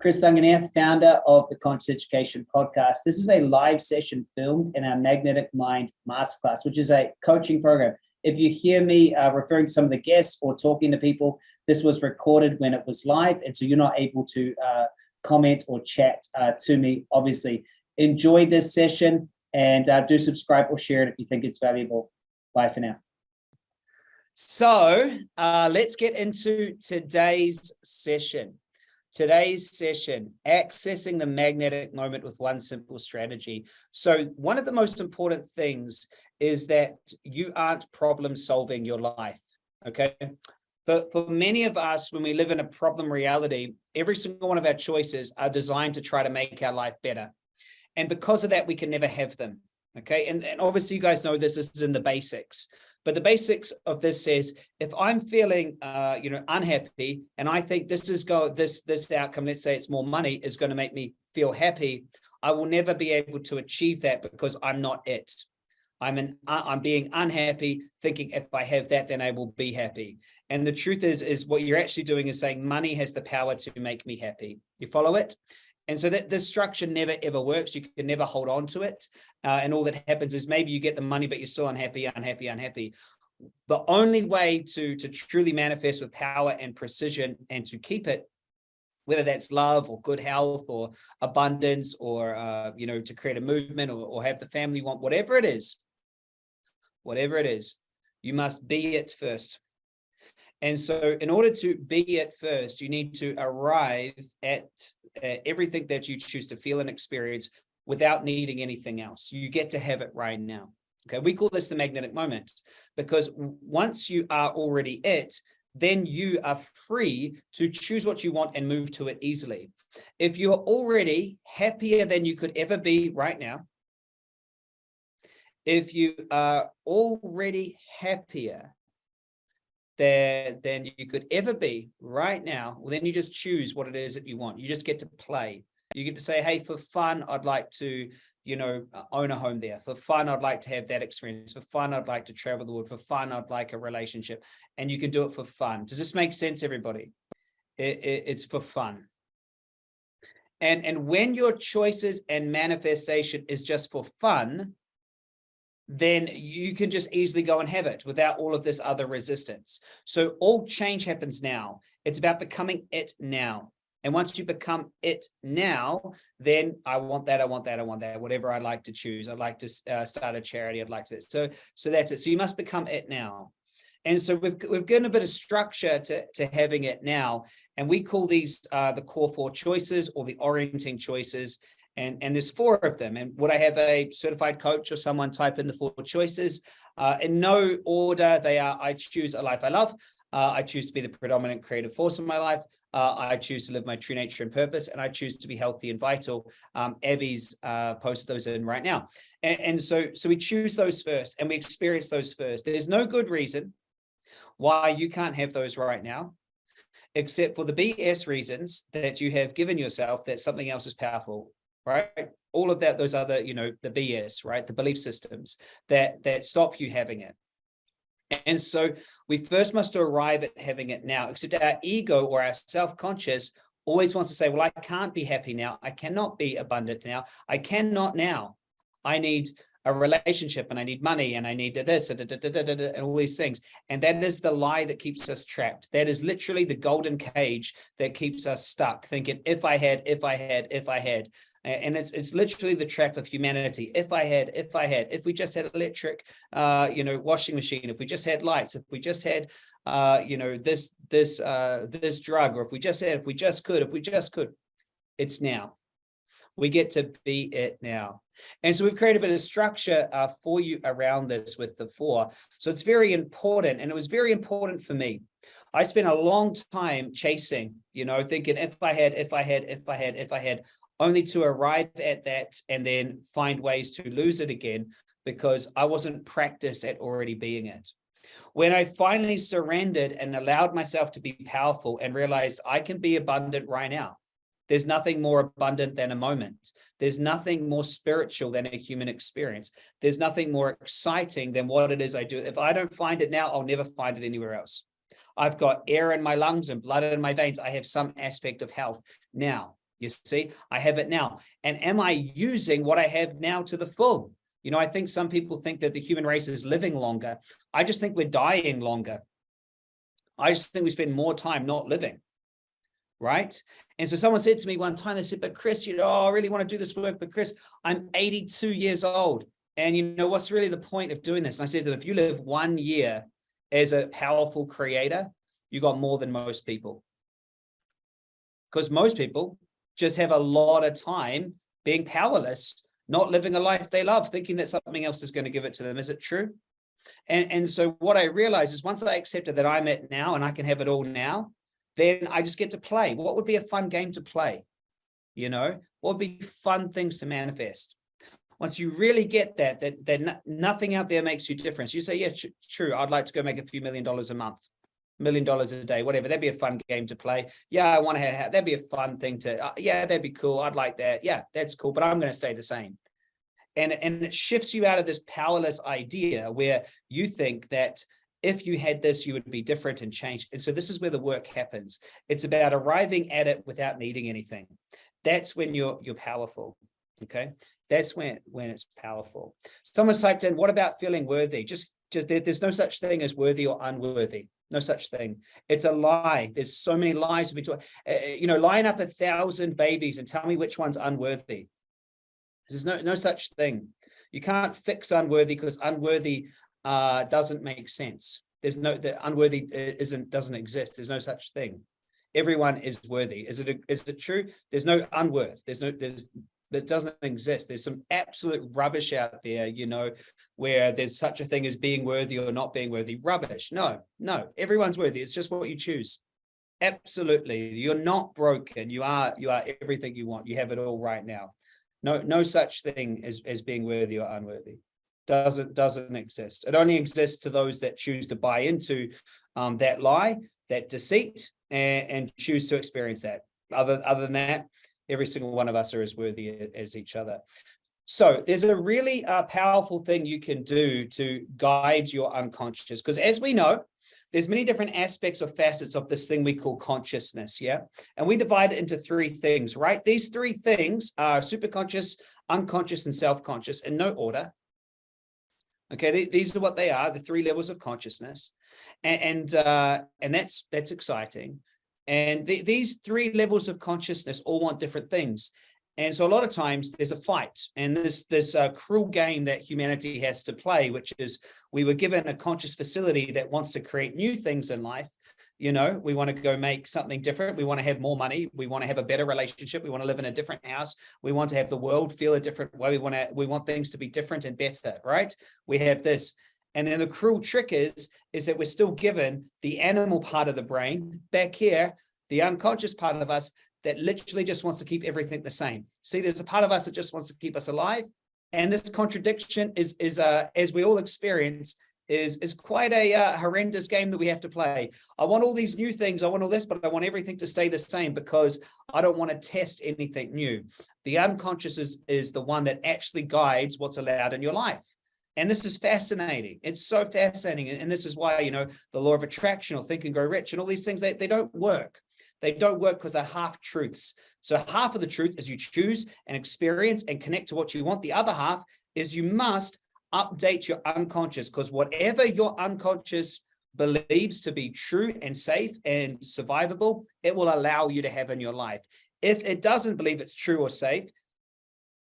Chris Duncan here, founder of the Conscious Education Podcast. This is a live session filmed in our Magnetic Mind Masterclass, which is a coaching program. If you hear me uh, referring to some of the guests or talking to people, this was recorded when it was live, and so you're not able to uh, comment or chat uh, to me, obviously. Enjoy this session and uh, do subscribe or share it if you think it's valuable. Bye for now. So uh, let's get into today's session. Today's session, accessing the magnetic moment with one simple strategy. So one of the most important things is that you aren't problem solving your life, okay? For, for many of us, when we live in a problem reality, every single one of our choices are designed to try to make our life better. And because of that, we can never have them. Okay, and, and obviously you guys know this, this is in the basics, but the basics of this is if I'm feeling, uh, you know, unhappy and I think this is go this this outcome, let's say it's more money, is going to make me feel happy, I will never be able to achieve that because I'm not it. I'm an I'm being unhappy, thinking if I have that, then I will be happy. And the truth is, is what you're actually doing is saying money has the power to make me happy. You follow it? And so that this structure never ever works. You can never hold on to it. Uh, and all that happens is maybe you get the money, but you're still unhappy, unhappy, unhappy. The only way to, to truly manifest with power and precision and to keep it, whether that's love or good health or abundance or, uh, you know, to create a movement or, or have the family want, whatever it is, whatever it is, you must be it first. And so in order to be it first, you need to arrive at Uh, everything that you choose to feel and experience without needing anything else. You get to have it right now. Okay, we call this the magnetic moment because once you are already it, then you are free to choose what you want and move to it easily. If you're already happier than you could ever be right now, if you are already happier than, than you could ever be right now, well, then you just choose what it is that you want. You just get to play. You get to say, hey, for fun, I'd like to, you know, uh, own a home there. For fun, I'd like to have that experience. For fun, I'd like to travel the world. For fun, I'd like a relationship. And you can do it for fun. Does this make sense, everybody? It, it, it's for fun. And, and when your choices and manifestation is just for fun, then you can just easily go and have it without all of this other resistance. So all change happens now. It's about becoming it now. And once you become it now, then I want that, I want that, I want that, whatever I'd like to choose. I'd like to uh, start a charity. I'd like to. So, so that's it. So you must become it now. And so we've, we've given a bit of structure to, to having it now. And we call these uh, the core four choices or the orienting choices and, and there's four of them. And would I have a certified coach or someone type in the four choices? Uh, in no order, they are, I choose a life I love. Uh, I choose to be the predominant creative force in my life. Uh, I choose to live my true nature and purpose, and I choose to be healthy and vital. Um, Abby's uh, those in right now. And, and so, so we choose those first and we experience those first. There's no good reason why you can't have those right now, except for the BS reasons that you have given yourself that something else is powerful right? All of that, those other, you know, the BS, right? The belief systems that, that stop you having it. And so we first must arrive at having it now, except our ego or our self-conscious always wants to say, well, I can't be happy now. I cannot be abundant now. I cannot now. I need a relationship and I need money and I need this and, and all these things. And that is the lie that keeps us trapped. That is literally the golden cage that keeps us stuck thinking, if I had, if I had, if I had, and it's it's literally the trap of humanity. If i had if i had if we just had electric uh you know washing machine if we just had lights if we just had uh you know this this uh this drug or if we just had if we just could if we just could it's now. We get to be it now. And so we've created a bit of structure uh, for you around this with the four. So it's very important and it was very important for me. I spent a long time chasing, you know, thinking if I had, if I had, if I had, if I had, only to arrive at that and then find ways to lose it again because I wasn't practiced at already being it. When I finally surrendered and allowed myself to be powerful and realized I can be abundant right now. There's nothing more abundant than a moment. There's nothing more spiritual than a human experience. There's nothing more exciting than what it is I do. If I don't find it now, I'll never find it anywhere else. I've got air in my lungs and blood in my veins. I have some aspect of health now You see, I have it now. And am I using what I have now to the full? You know, I think some people think that the human race is living longer. I just think we're dying longer. I just think we spend more time not living. Right. And so someone said to me one time, they said, but Chris, you know, oh, I really want to do this work, but Chris, I'm 82 years old. And you know, what's really the point of doing this? And I said that if you live one year as a powerful creator, you got more than most people. Because most people just have a lot of time being powerless, not living a life they love, thinking that something else is going to give it to them. Is it true? And, and so what I realized is once I accepted that I'm it now and I can have it all now, then I just get to play. What would be a fun game to play? You know, what would be fun things to manifest? Once you really get that, that, that nothing out there makes you difference. You say, yeah, true, I'd like to go make a few million dollars a month million dollars a day, whatever. That'd be a fun game to play. Yeah, I want to have, that'd be a fun thing to, uh, yeah, that'd be cool. I'd like that. Yeah, that's cool, but I'm going to stay the same. And, and it shifts you out of this powerless idea where you think that if you had this, you would be different and change. And so this is where the work happens. It's about arriving at it without needing anything. That's when you're, you're powerful. Okay. That's when, when it's powerful. Someone's typed in, what about feeling worthy? Just, just there, there's no such thing as worthy or unworthy. No such thing. It's a lie. There's so many lies. Between, uh, you know, line up a thousand babies and tell me which one's unworthy. There's no, no such thing. You can't fix unworthy because unworthy uh, doesn't make sense. There's no, the unworthy isn't, doesn't exist. There's no such thing. Everyone is worthy. Is it, is it true? There's no unworth. There's no, there's that doesn't exist. There's some absolute rubbish out there, you know, where there's such a thing as being worthy or not being worthy. Rubbish. No, no, everyone's worthy. It's just what you choose. Absolutely. You're not broken. You are, you are everything you want. You have it all right now. No, no such thing as, as being worthy or unworthy. Doesn't, doesn't exist. It only exists to those that choose to buy into um, that lie, that deceit, and, and choose to experience that. Other, other than that, every single one of us are as worthy as each other. So there's a really uh, powerful thing you can do to guide your unconscious, because as we know, there's many different aspects or facets of this thing we call consciousness, yeah? And we divide it into three things, right? These three things are superconscious, unconscious, and self-conscious in no order. Okay, th these are what they are, the three levels of consciousness. And, and, uh, and that's, that's exciting. And th these three levels of consciousness all want different things. And so a lot of times there's a fight and this this uh, cruel game that humanity has to play, which is we were given a conscious facility that wants to create new things in life. You know, we want to go make something different. We want to have more money. We want to have a better relationship. We want to live in a different house. We want to have the world feel a different way. We want to, we want things to be different and better, right? We have this. And then the cruel trick is, is that we're still given the animal part of the brain back here, the unconscious part of us that literally just wants to keep everything the same. See, there's a part of us that just wants to keep us alive. And this contradiction is, is uh, as we all experience, is, is quite a uh, horrendous game that we have to play. I want all these new things, I want all this, but I want everything to stay the same because I don't want to test anything new. The unconscious is, is the one that actually guides what's allowed in your life. And this is fascinating. It's so fascinating. And this is why, you know, the law of attraction or think and grow rich and all these things, they, they don't work. They don't work because they're half truths. So half of the truth is you choose and experience and connect to what you want. The other half is you must update your unconscious because whatever your unconscious believes to be true and safe and survivable, it will allow you to have in your life. If it doesn't believe it's true or safe,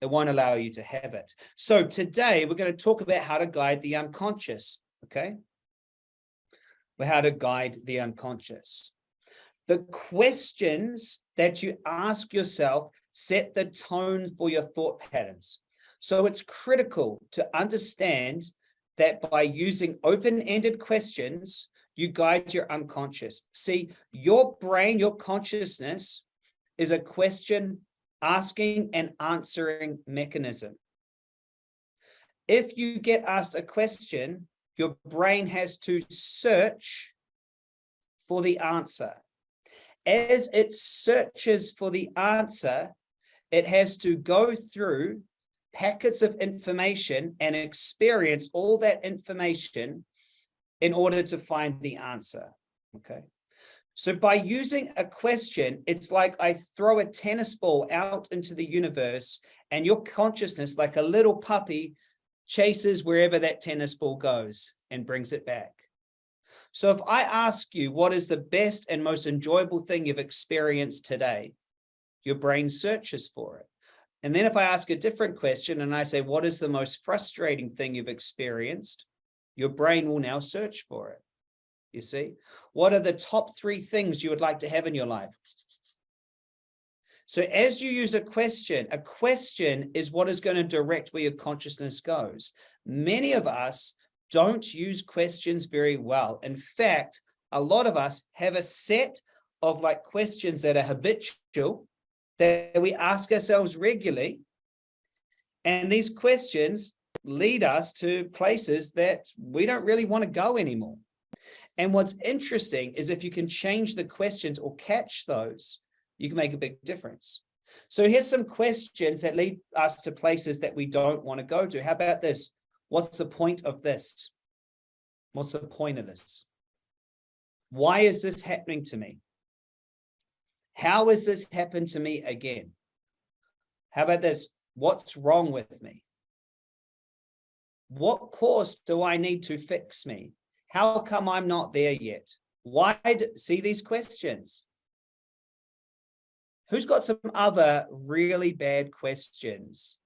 it won't allow you to have it. So today we're going to talk about how to guide the unconscious, okay? Well, how to guide the unconscious. The questions that you ask yourself set the tone for your thought patterns. So it's critical to understand that by using open-ended questions, you guide your unconscious. See, your brain, your consciousness is a question asking and answering mechanism. If you get asked a question, your brain has to search for the answer. As it searches for the answer, it has to go through packets of information and experience all that information in order to find the answer. Okay. So by using a question, it's like I throw a tennis ball out into the universe and your consciousness, like a little puppy, chases wherever that tennis ball goes and brings it back. So if I ask you, what is the best and most enjoyable thing you've experienced today? Your brain searches for it. And then if I ask a different question and I say, what is the most frustrating thing you've experienced? Your brain will now search for it. You see, what are the top three things you would like to have in your life? So as you use a question, a question is what is going to direct where your consciousness goes. Many of us don't use questions very well. In fact, a lot of us have a set of like questions that are habitual that we ask ourselves regularly. And these questions lead us to places that we don't really want to go anymore. And what's interesting is if you can change the questions or catch those, you can make a big difference. So here's some questions that lead us to places that we don't want to go to. How about this? What's the point of this? What's the point of this? Why is this happening to me? How has this happened to me again? How about this? What's wrong with me? What course do I need to fix me? How come I'm not there yet? Why do, see these questions? Who's got some other really bad questions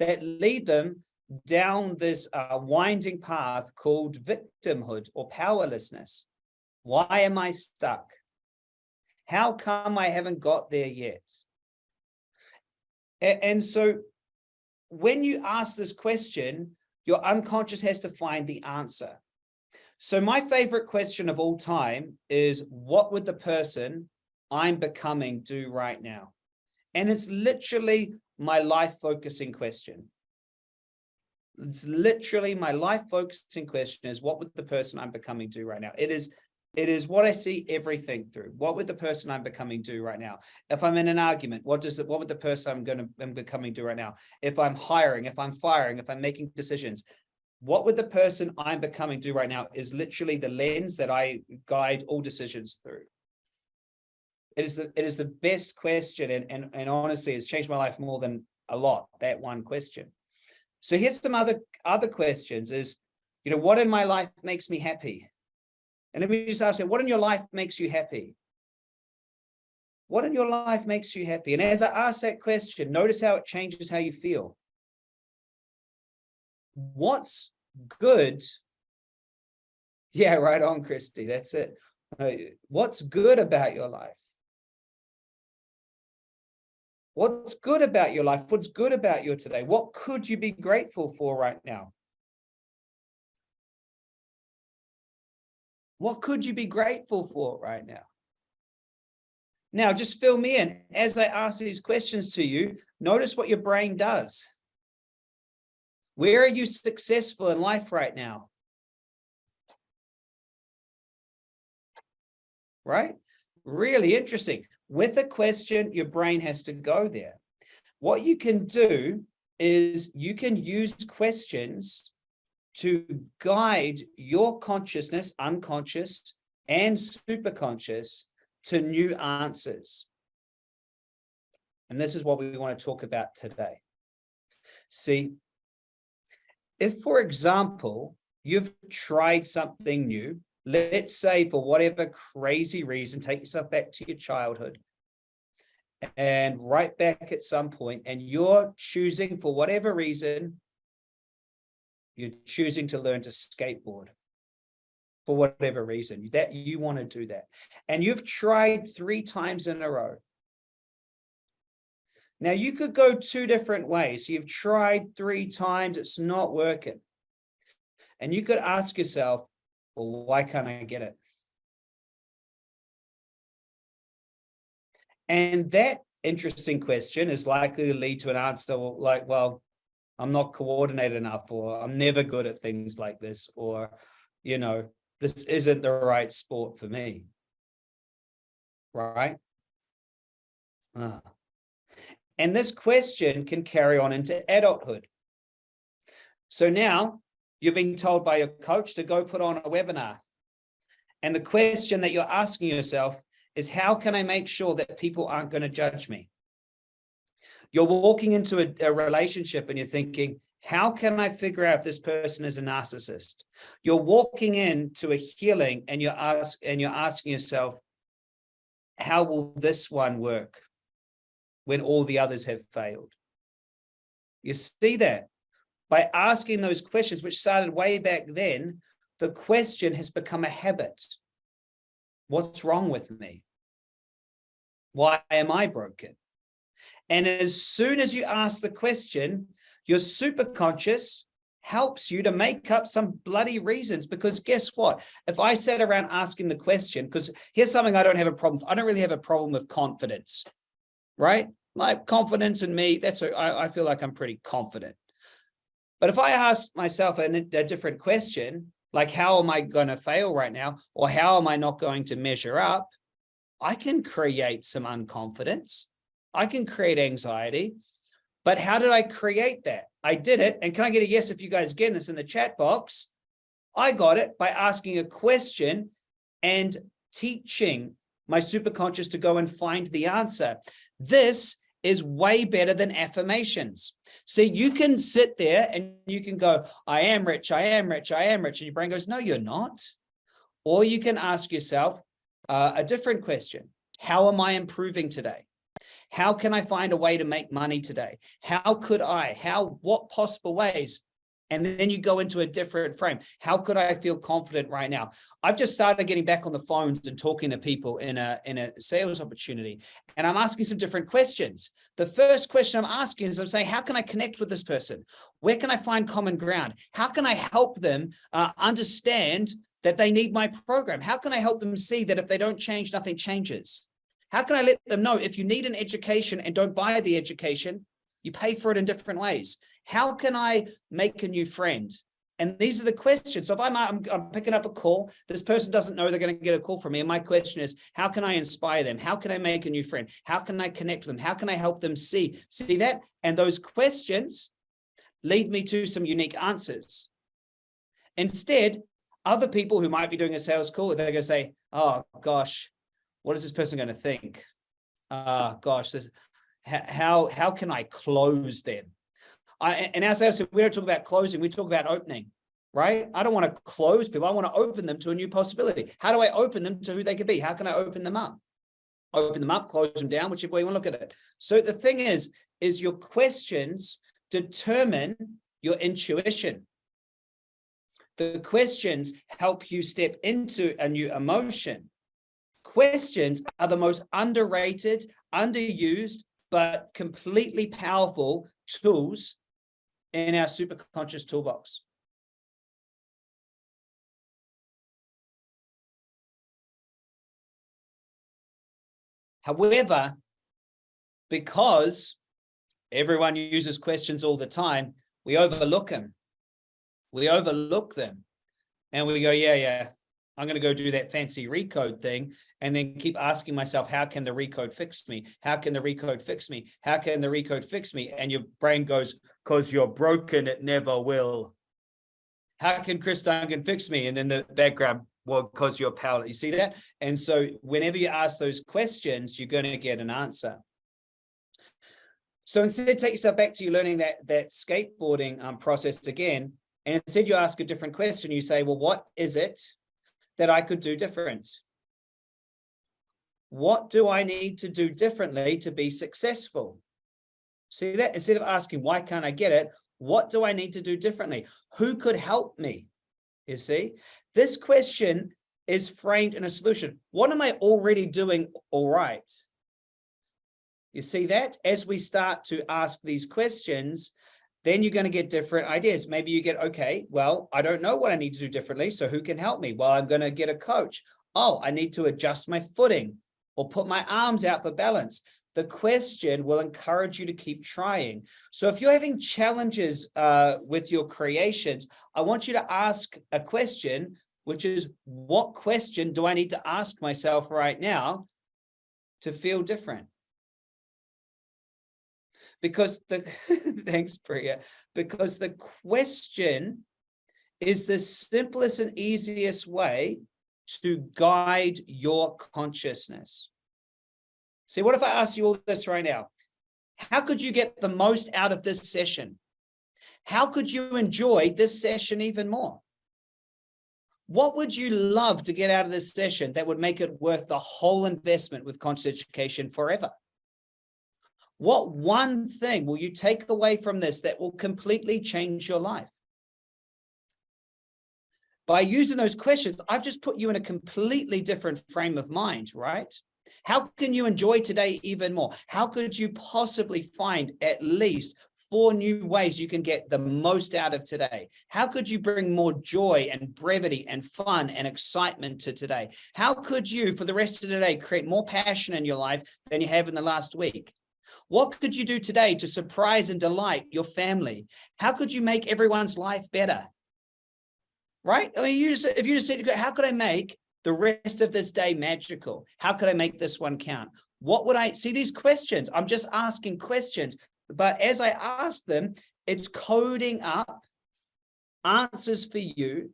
that lead them down this uh, winding path called victimhood or powerlessness? Why am I stuck? How come I haven't got there yet? And, and so when you ask this question, your unconscious has to find the answer. So my favorite question of all time is what would the person I'm becoming do right now? And it's literally my life focusing question. It's literally my life focusing question is what would the person I'm becoming do right now? It is it is what I see everything through. What would the person I'm becoming do right now? If I'm in an argument, what does it, what would the person I'm going to I'm becoming do right now? If I'm hiring, if I'm firing, if I'm making decisions, what would the person I'm becoming do right now is literally the lens that I guide all decisions through. It is the, it is the best question and, and, and honestly, it's changed my life more than a lot, that one question. So here's some other, other questions is, you know, what in my life makes me happy? And let me just ask you, what in your life makes you happy? What in your life makes you happy? And as I ask that question, notice how it changes how you feel what's good? Yeah right on christy that's it. Uh, what's good about your life? What's good about your life? What's good about your today? What could you be grateful for right now? What could you be grateful for right now? Now just fill me in. As i ask these questions to you notice what your brain does where are you successful in life right now? Right? Really interesting. With a question, your brain has to go there. What you can do is you can use questions to guide your consciousness, unconscious and superconscious to new answers. And this is what we want to talk about today. See, if, for example, you've tried something new, let's say for whatever crazy reason, take yourself back to your childhood and right back at some point, and you're choosing for whatever reason, you're choosing to learn to skateboard for whatever reason that you want to do that. And you've tried three times in a row now you could go two different ways. You've tried three times, it's not working. And you could ask yourself, well, why can't I get it? And that interesting question is likely to lead to an answer like, well, I'm not coordinated enough, or I'm never good at things like this, or, you know, this isn't the right sport for me. Right? Ah. And this question can carry on into adulthood. So now you're being told by your coach to go put on a webinar. And the question that you're asking yourself is how can I make sure that people aren't going to judge me? You're walking into a, a relationship and you're thinking, how can I figure out if this person is a narcissist? You're walking into a healing and you're ask and you're asking yourself, how will this one work when all the others have failed? You see that by asking those questions, which started way back then, the question has become a habit. What's wrong with me? Why am I broken? And as soon as you ask the question, your superconscious helps you to make up some bloody reasons because guess what if i sat around asking the question because here's something i don't have a problem i don't really have a problem with confidence right my confidence in me that's a, I, I feel like i'm pretty confident but if i ask myself a, a different question like how am i going to fail right now or how am i not going to measure up i can create some unconfidence i can create anxiety but how did I create that? I did it. And can I get a yes if you guys get this in the chat box? I got it by asking a question and teaching my superconscious to go and find the answer. This is way better than affirmations. See, you can sit there and you can go, I am rich, I am rich, I am rich. And your brain goes, no, you're not. Or you can ask yourself uh, a different question. How am I improving today? How can I find a way to make money today? How could I, how, what possible ways? And then you go into a different frame. How could I feel confident right now? I've just started getting back on the phones and talking to people in a, in a sales opportunity. And I'm asking some different questions. The first question I'm asking is I'm saying, how can I connect with this person? Where can I find common ground? How can I help them uh, understand that they need my program? How can I help them see that if they don't change, nothing changes? How can I let them know if you need an education and don't buy the education, you pay for it in different ways? How can I make a new friend? And these are the questions. So if I'm, I'm, I'm, picking up a call, this person doesn't know they're going to get a call from me. And my question is, how can I inspire them? How can I make a new friend? How can I connect with them? How can I help them see, see that? And those questions lead me to some unique answers. Instead, other people who might be doing a sales call, they're going to say, oh gosh, what is this person going to think? Uh, gosh, this, how, how can I close them? I, and as I said, we don't talk about closing, we talk about opening, right? I don't want to close people. I want to open them to a new possibility. How do I open them to who they could be? How can I open them up? Open them up, close them down, whichever way you want to look at it. So the thing is, is your questions determine your intuition. The questions help you step into a new emotion. Questions are the most underrated, underused, but completely powerful tools in our superconscious toolbox. However, because everyone uses questions all the time, we overlook them. We overlook them and we go, yeah, yeah, I'm going to go do that fancy recode thing and then keep asking myself, how can the recode fix me? How can the recode fix me? How can the recode fix me? And your brain goes, because you're broken, it never will. How can Chris Duncan fix me? And in the background, well, because you're powerless. You see that? And so whenever you ask those questions, you're going to get an answer. So instead, take yourself back to you learning that, that skateboarding um, process again. And instead you ask a different question. You say, well, what is it that I could do different? What do I need to do differently to be successful? See that instead of asking, why can't I get it? What do I need to do differently? Who could help me? You see, this question is framed in a solution. What am I already doing all right? You see that as we start to ask these questions, then you're going to get different ideas. Maybe you get, okay, well, I don't know what I need to do differently. So who can help me? Well, I'm going to get a coach. Oh, I need to adjust my footing or put my arms out for balance. The question will encourage you to keep trying. So if you're having challenges uh, with your creations, I want you to ask a question, which is what question do I need to ask myself right now to feel different? Because the thanks Priya because the question is the simplest and easiest way to guide your consciousness. See, what if I ask you all this right now? How could you get the most out of this session? How could you enjoy this session even more? What would you love to get out of this session that would make it worth the whole investment with conscious education forever? What one thing will you take away from this that will completely change your life? By using those questions, I've just put you in a completely different frame of mind, right? How can you enjoy today even more? How could you possibly find at least four new ways you can get the most out of today? How could you bring more joy and brevity and fun and excitement to today? How could you, for the rest of the day, create more passion in your life than you have in the last week? What could you do today to surprise and delight your family? How could you make everyone's life better? Right? I mean, you just, if you just said, how could I make the rest of this day magical? How could I make this one count? What would I see these questions? I'm just asking questions, but as I ask them, it's coding up answers for you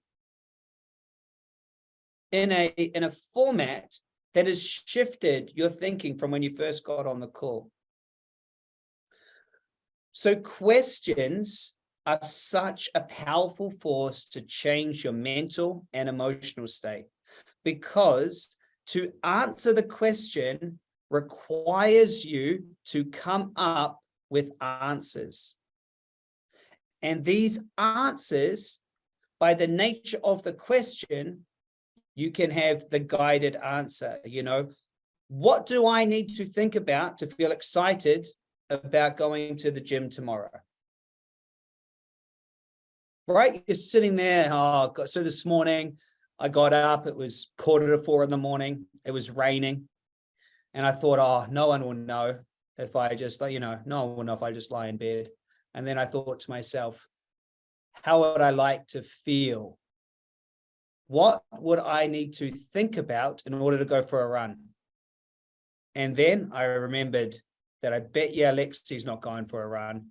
in a in a format that has shifted your thinking from when you first got on the call. So questions are such a powerful force to change your mental and emotional state because to answer the question requires you to come up with answers. And these answers, by the nature of the question, you can have the guided answer, you know, what do I need to think about to feel excited about going to the gym tomorrow? Right, you're sitting there, oh, so this morning I got up, it was quarter to four in the morning, it was raining. And I thought, oh, no one will know if I just, you know, no one will know if I just lie in bed. And then I thought to myself, how would I like to feel? What would I need to think about in order to go for a run? And then I remembered that I bet you Alexi's not going for a run.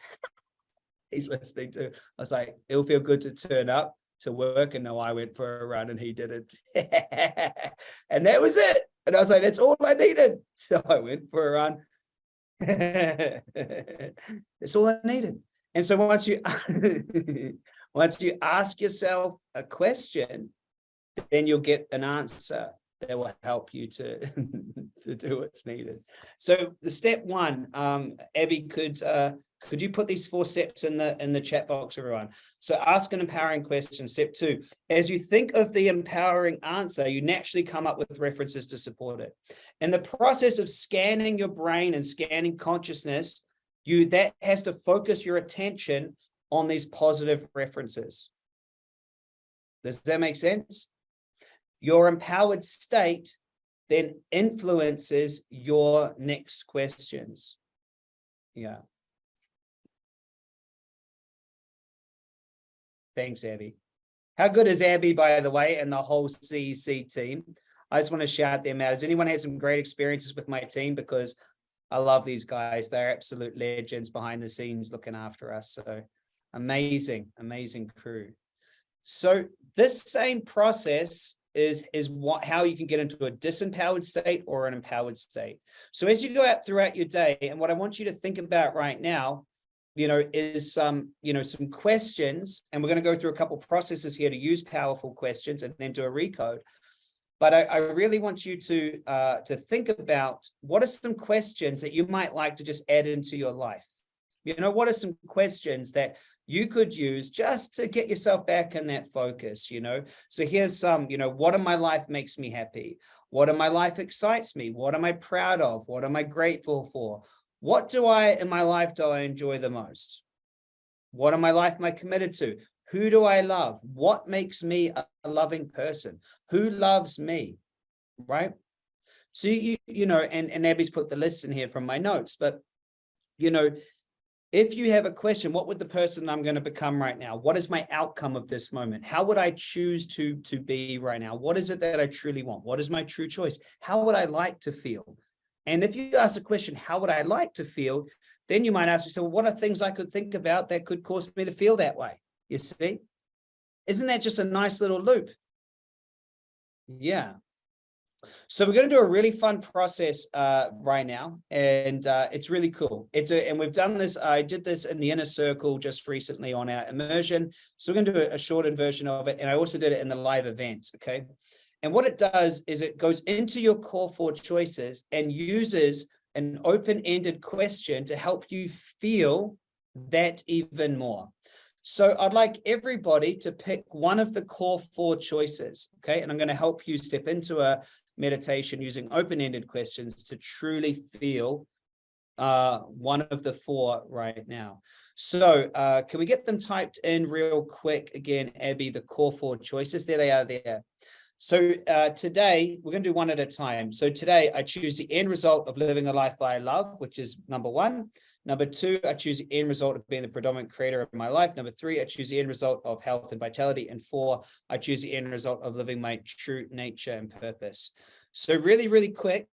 He's listening to, I was like, it'll feel good to turn up to work and know I went for a run and he didn't. and that was it. And I was like, that's all I needed. So I went for a run. That's all I needed. And so once you once you ask yourself a question, then you'll get an answer that will help you to to do what's needed. So the step one, um, Abby could uh, could you put these four steps in the in the chat box, everyone? So ask an empowering question. Step two, as you think of the empowering answer, you naturally come up with references to support it. In the process of scanning your brain and scanning consciousness, you that has to focus your attention on these positive references. Does that make sense? Your empowered state then influences your next questions. Yeah. Thanks, Abby. How good is Abby, by the way, and the whole CEC team? I just want to shout them out. Has anyone had some great experiences with my team? Because I love these guys. They're absolute legends behind the scenes looking after us. So amazing, amazing crew. So this same process is, is what, how you can get into a disempowered state or an empowered state. So as you go out throughout your day, and what I want you to think about right now you know, is some, you know, some questions, and we're going to go through a couple processes here to use powerful questions and then do a recode. But I, I really want you to uh, to think about what are some questions that you might like to just add into your life. You know, what are some questions that you could use just to get yourself back in that focus, you know? So here's some, you know, what in my life makes me happy? What in my life excites me? What am I proud of? What am I grateful for? What do I in my life do I enjoy the most? What in my life am I committed to? Who do I love? What makes me a loving person? Who loves me? Right? So you you know, and, and Abby's put the list in here from my notes, but you know, if you have a question, what would the person I'm going to become right now? What is my outcome of this moment? How would I choose to, to be right now? What is it that I truly want? What is my true choice? How would I like to feel? And if you ask the question, how would I like to feel? Then you might ask yourself, well, what are things I could think about that could cause me to feel that way? You see, isn't that just a nice little loop? Yeah. So we're going to do a really fun process uh, right now, and uh, it's really cool. It's a, and we've done this. I did this in the inner circle just recently on our immersion. So we're going to do a, shortened version of it, and I also did it in the live events. Okay, and what it does is it goes into your core four choices and uses an open-ended question to help you feel that even more. So I'd like everybody to pick one of the core four choices, okay? And I'm going to help you step into a meditation using open-ended questions to truly feel uh, one of the four right now. So uh, can we get them typed in real quick? Again, Abby, the core four choices, there they are there. So uh, today we're going to do one at a time. So today I choose the end result of living a life I love, which is number one. Number two, I choose the end result of being the predominant creator of my life. Number three, I choose the end result of health and vitality. And four, I choose the end result of living my true nature and purpose. So really, really quick,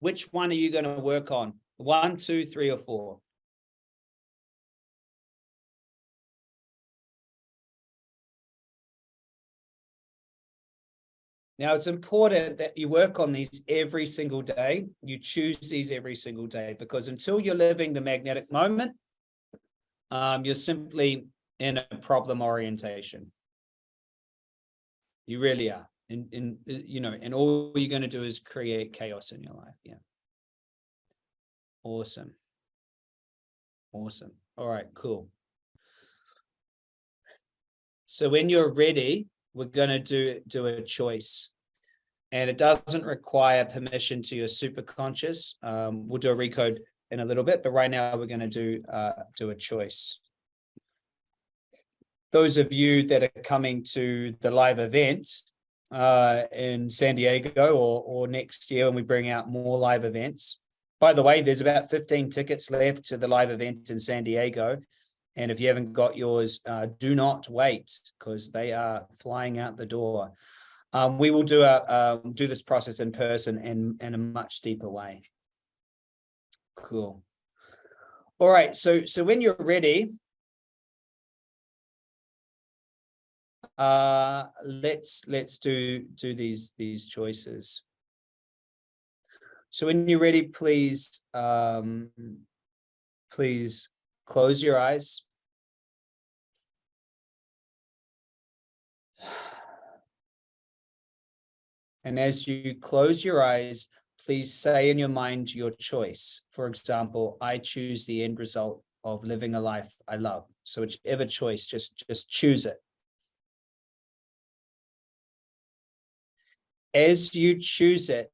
which one are you going to work on? One, two, three, or four? Now, it's important that you work on these every single day. You choose these every single day because until you're living the magnetic moment, um, you're simply in a problem orientation. You really are. And, and you know, and all you're going to do is create chaos in your life. Yeah. Awesome. Awesome. All right, cool. So when you're ready, we're going to do do a choice and it doesn't require permission to your super conscious um, we'll do a recode in a little bit but right now we're going to do uh, do a choice those of you that are coming to the live event uh, in San Diego or, or next year when we bring out more live events. By the way, there's about 15 tickets left to the live event in San Diego. And if you haven't got yours, uh, do not wait because they are flying out the door. Um, we will do a um, do this process in person and in a much deeper way. Cool. All right, so so when you're ready, uh, let's let's do do these these choices. So when you're ready, please um, please close your eyes. And as you close your eyes, please say in your mind your choice. For example, I choose the end result of living a life I love. So whichever choice, just, just choose it. As you choose it,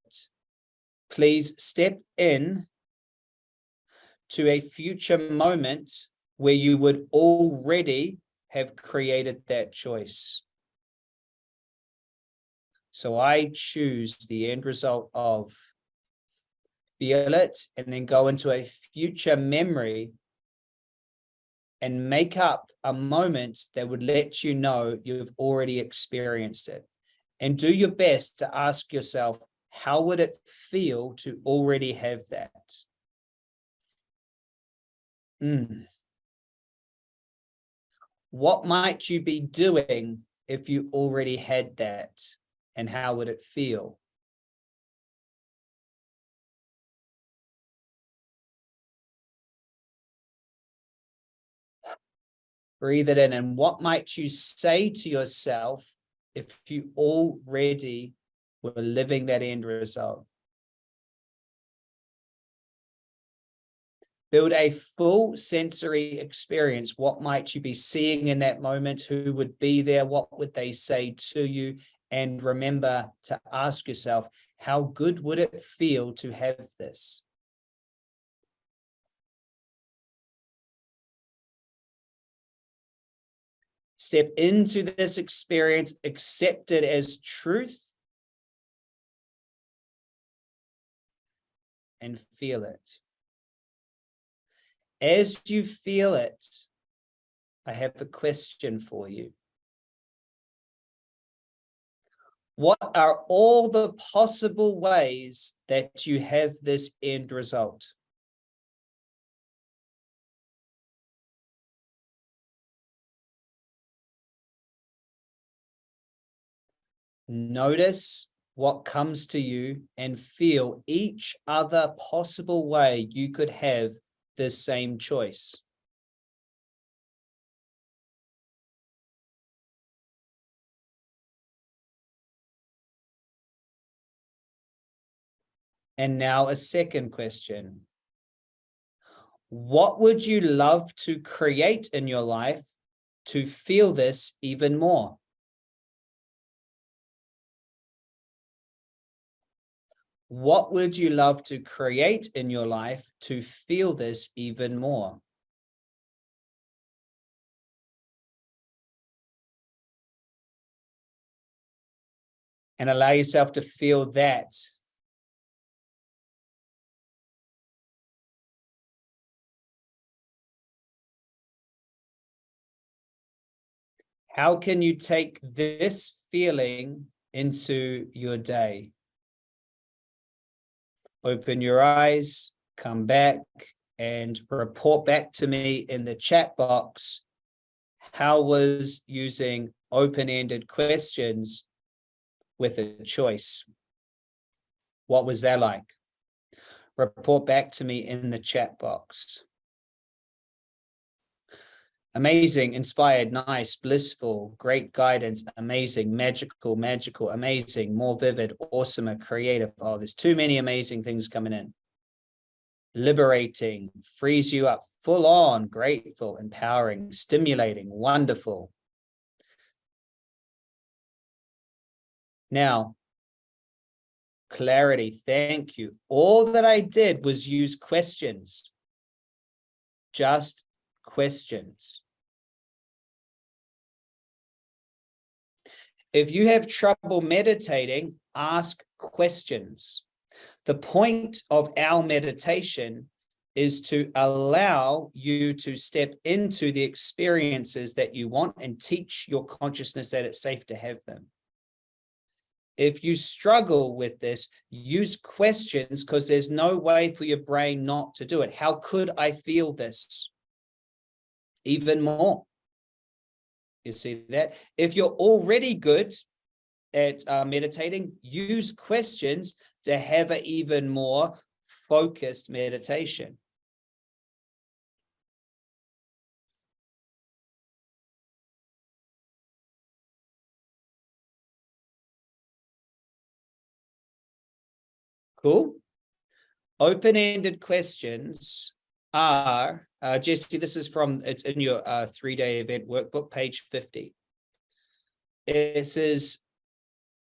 please step in to a future moment where you would already have created that choice. So I choose the end result of feel it and then go into a future memory and make up a moment that would let you know you've already experienced it. And do your best to ask yourself, how would it feel to already have that? Mm. What might you be doing if you already had that? and how would it feel? Breathe it in. And what might you say to yourself if you already were living that end result? Build a full sensory experience. What might you be seeing in that moment? Who would be there? What would they say to you? And remember to ask yourself, how good would it feel to have this? Step into this experience, accept it as truth, and feel it. As you feel it, I have a question for you. What are all the possible ways that you have this end result? Notice what comes to you and feel each other possible way you could have this same choice. And now a second question. What would you love to create in your life to feel this even more? What would you love to create in your life to feel this even more? And allow yourself to feel that How can you take this feeling into your day? Open your eyes, come back and report back to me in the chat box. How was using open-ended questions with a choice? What was that like? Report back to me in the chat box amazing, inspired, nice, blissful, great guidance, amazing, magical, magical, amazing, more vivid, awesomer, creative. Oh, there's too many amazing things coming in. Liberating, frees you up, full on, grateful, empowering, stimulating, wonderful. Now, clarity, thank you. All that I did was use questions. Just questions. If you have trouble meditating, ask questions. The point of our meditation is to allow you to step into the experiences that you want and teach your consciousness that it's safe to have them. If you struggle with this, use questions because there's no way for your brain not to do it. How could I feel this? Even more. You see that? If you're already good at uh, meditating, use questions to have an even more focused meditation. Cool. Open-ended questions are, uh, Jesse, this is from, it's in your uh, three-day event workbook, page 50. It says,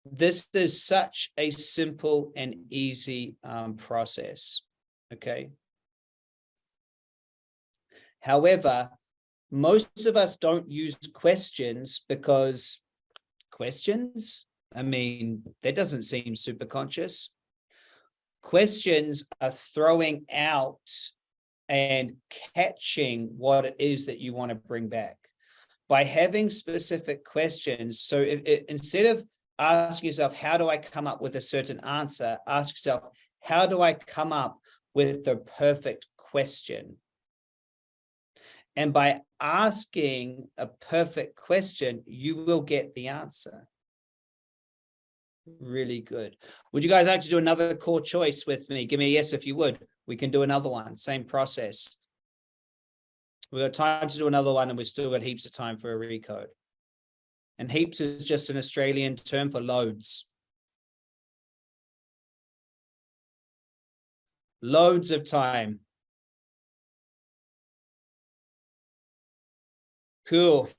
this is such a simple and easy um, process, okay? However, most of us don't use questions because questions, I mean, that doesn't seem super conscious. Questions are throwing out and catching what it is that you want to bring back by having specific questions. So instead of asking yourself, how do I come up with a certain answer? Ask yourself, how do I come up with the perfect question? And by asking a perfect question, you will get the answer. Really good. Would you guys like to do another core choice with me? Give me a yes if you would we can do another one, same process. We've got time to do another one and we've still got heaps of time for a recode. And heaps is just an Australian term for loads. Loads of time. Cool.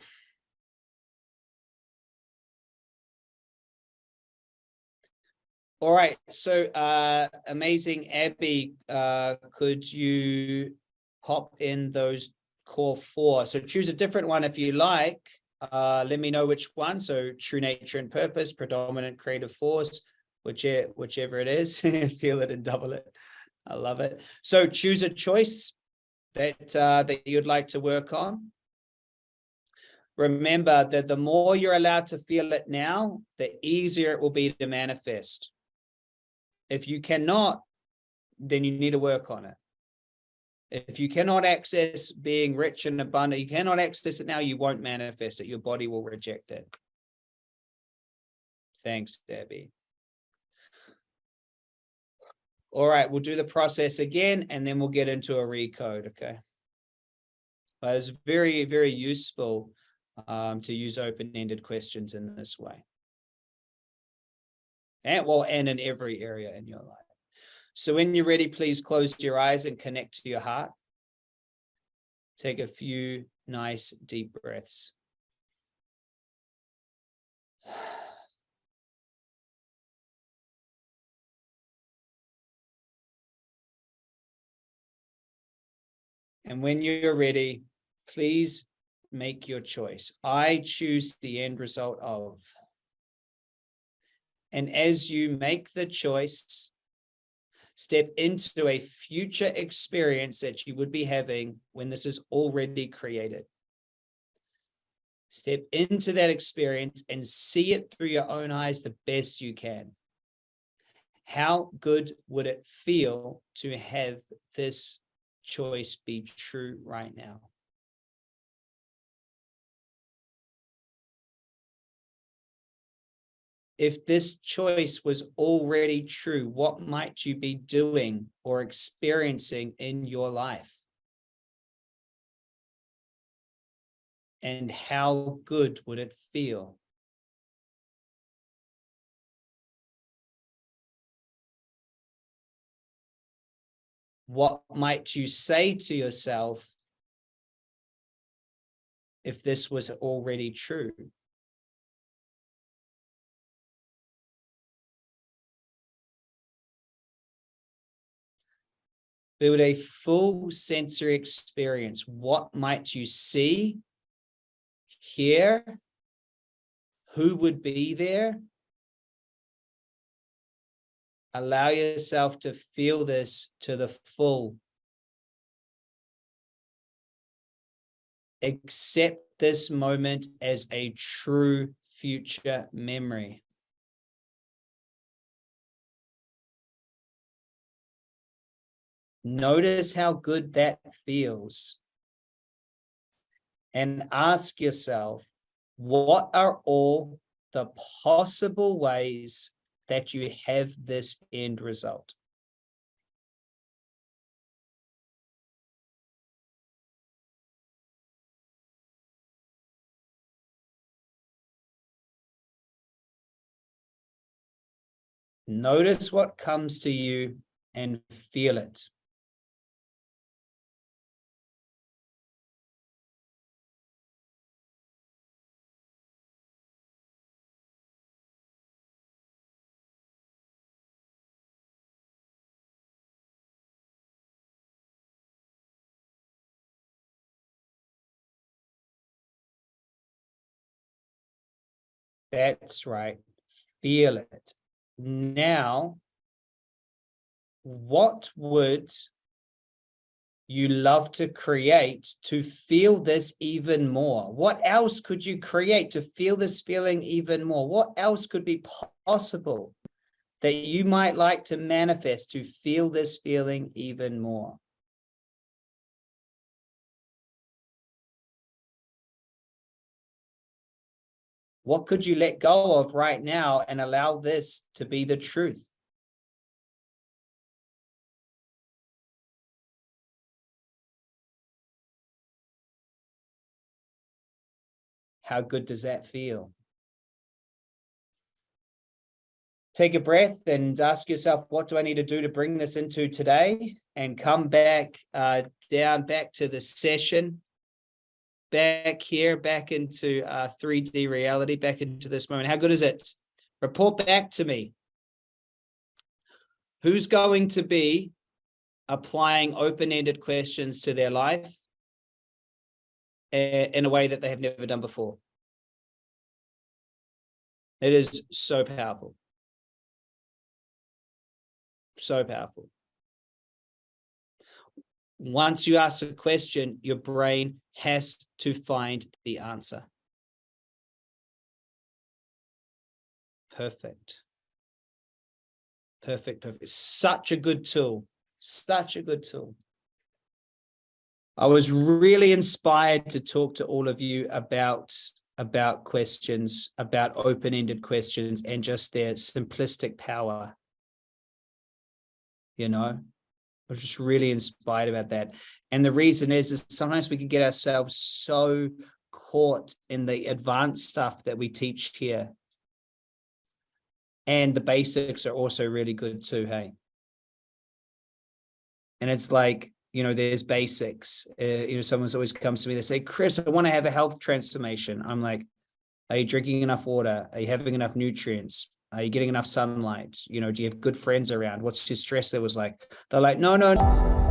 All right, so uh, amazing, Abby, uh, could you pop in those core four? So choose a different one if you like. Uh, let me know which one. So true nature and purpose, predominant creative force, whichever, whichever it is, feel it and double it. I love it. So choose a choice that, uh, that you'd like to work on. Remember that the more you're allowed to feel it now, the easier it will be to manifest. If you cannot, then you need to work on it. If you cannot access being rich and abundant, you cannot access it now, you won't manifest it. Your body will reject it. Thanks, Debbie. All right, we'll do the process again, and then we'll get into a recode, okay? But it's very, very useful um, to use open-ended questions in this way. And well, and in every area in your life. So when you're ready, please close your eyes and connect to your heart. Take a few nice deep breaths. And when you're ready, please make your choice. I choose the end result of. And as you make the choice, step into a future experience that you would be having when this is already created. Step into that experience and see it through your own eyes the best you can. How good would it feel to have this choice be true right now? If this choice was already true, what might you be doing or experiencing in your life? And how good would it feel? What might you say to yourself if this was already true? Build a full sensory experience. What might you see, hear? Who would be there? Allow yourself to feel this to the full. Accept this moment as a true future memory. Notice how good that feels. And ask yourself, what are all the possible ways that you have this end result. Notice what comes to you and feel it. That's right. Feel it. Now, what would you love to create to feel this even more? What else could you create to feel this feeling even more? What else could be possible that you might like to manifest to feel this feeling even more? What could you let go of right now and allow this to be the truth? How good does that feel? Take a breath and ask yourself, what do I need to do to bring this into today? And come back uh, down back to the session back here, back into uh, 3D reality, back into this moment. How good is it? Report back to me. Who's going to be applying open-ended questions to their life in a way that they have never done before? It is so powerful. So powerful once you ask a question, your brain has to find the answer. Perfect. Perfect, perfect. Such a good tool. Such a good tool. I was really inspired to talk to all of you about about questions, about open-ended questions and just their simplistic power. You know, was just really inspired about that. And the reason is, is sometimes we can get ourselves so caught in the advanced stuff that we teach here. And the basics are also really good too, hey? And it's like, you know, there's basics. Uh, you know, someone's always comes to me, they say, Chris, I want to have a health transformation. I'm like, are you drinking enough water? Are you having enough nutrients? Are you getting enough sunlight? You know, do you have good friends around? What's your stress was like? They're like, no, no, no.